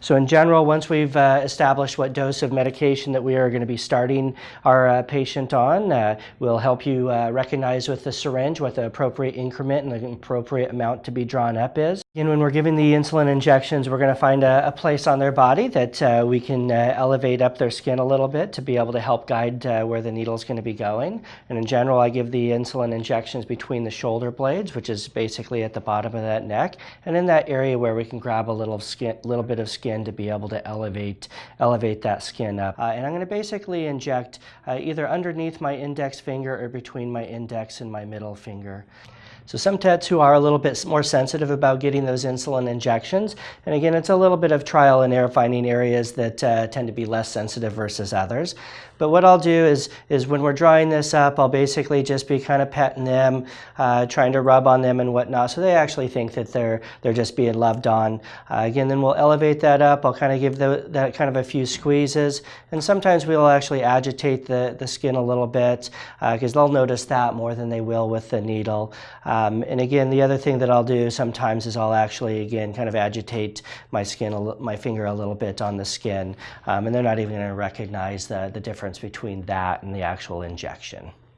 So in general, once we've uh, established what dose of medication that we are going to be starting our uh, patient on, uh, we'll help you uh, recognize with the syringe what the appropriate increment and the appropriate amount to be drawn up is. And when we're giving the insulin injections, we're going to find a, a place on their body that uh, we can uh, elevate up their skin a little bit to be able to help guide where the needle is going to be going. And in general, I give the insulin injections between the shoulder blades, which is basically at the bottom of that neck, and in that area where we can grab a little skin, little bit of skin to be able to elevate, elevate that skin up. Uh, and I'm going to basically inject uh, either underneath my index finger or between my index and my middle finger. So some tattoo are a little bit more sensitive about getting those insulin injections. And again, it's a little bit of trial and error finding areas that uh, tend to be less sensitive versus others. But what I'll do is, is when we're drawing this up, I'll basically just be kind of petting them, uh, trying to rub on them and whatnot. So they actually think that they're, they're just being loved on. Uh, again, then we'll elevate that up. I'll kind of give the, that kind of a few squeezes. And sometimes we'll actually agitate the, the skin a little bit because uh, they'll notice that more than they will with the needle. Um, and again, the other thing that I'll do sometimes is I'll actually, again, kind of agitate my skin, my finger a little bit on the skin. Um, and they're not even going to recognize the, the difference between that and the actual injection.